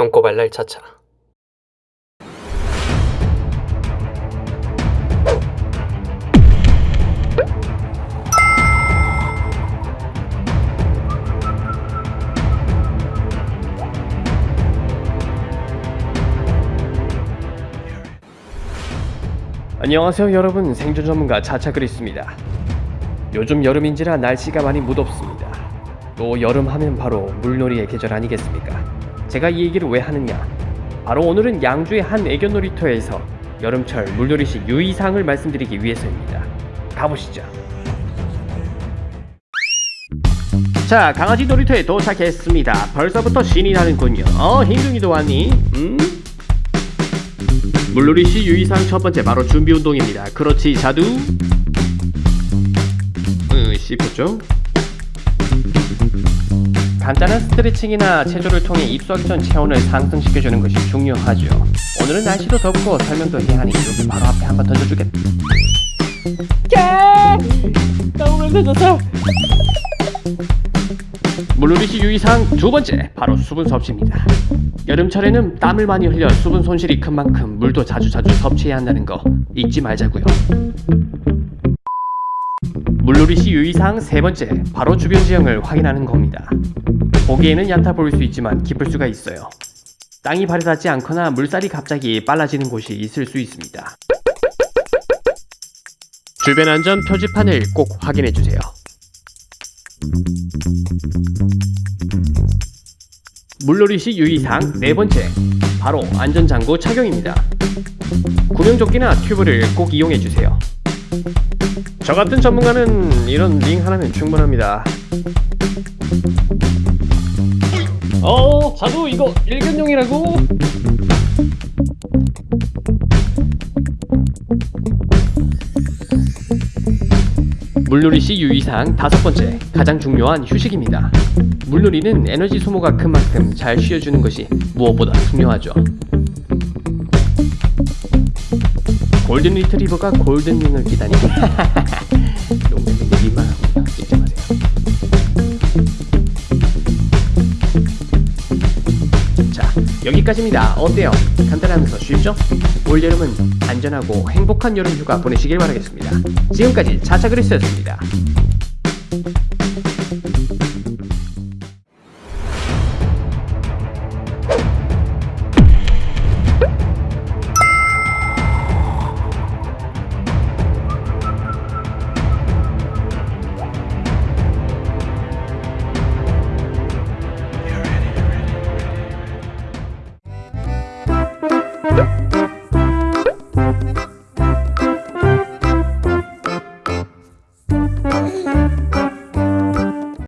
똥꼬 발랄 차차. 안녕하세요 여러분. 생존 전문가 차차그리스입니다. 요즘 여름인지라 날씨가 많이 무덥습니다. 또 여름 하면 바로 물놀이의 계절 아니겠습니까 제가 이 얘기를 왜 하느냐 바로 오늘은 양주의 한 애견 놀이터에서 여름철 물놀이 시 유의사항을 말씀드리기 위해서입니다 가보시죠 자 강아지 놀이터에 도착했습니다 벌써부터 신이 나는군요 어 흰둥이도 왔니? 음? 물놀이 시 유의사항 첫 번째 바로 준비 운동입니다. 그렇지 자두. 음, 씹혔죠? 간단한 스트레칭이나 체조를 통해 입수하기 체온을 상승시켜주는 것이 중요하죠. 오늘은 날씨도 덥고 설명도 해야 하니 여기 바로 앞에 한번 던져주겠다. 야! 나 오늘 늦었어. 물놀이 시 유의사항 두 번째 바로 수분 섭취입니다. 여름철에는 땀을 많이 흘려 수분 손실이 큰 만큼 물도 자주자주 섭취해야 한다는 거 잊지 말자고요. 물놀이 시 유의사항 세 번째 바로 주변 지형을 확인하는 겁니다. 보기에는 얕아 보일 수 있지만 깊을 수가 있어요. 땅이 발에 닿지 않거나 물살이 갑자기 빨라지는 곳이 있을 수 있습니다. 주변 안전 표지판을 꼭 확인해 주세요. 물놀이 시 유의사항 네 번째 바로 안전장구 착용입니다. 구명조끼나 튜브를 꼭 이용해 주세요. 저 같은 전문가는 이런 링 하나면 충분합니다. 어, 자두 이거 일견용이라고? 물놀이 시 유의사항 다섯 번째 가장 중요한 휴식입니다. 물놀이는 에너지 소모가 큰 만큼 잘 쉬어주는 것이 무엇보다 중요하죠. 골든 리트리버가 골든링을 기다니 농담인데 민망하군요. 잊지 마세요. 자 여기까지입니다. 어때요? 간단하면서 쉽죠? 올여름은 안전하고 행복한 여름 휴가 보내시길 바라겠습니다. 지금까지 차차그리스였습니다.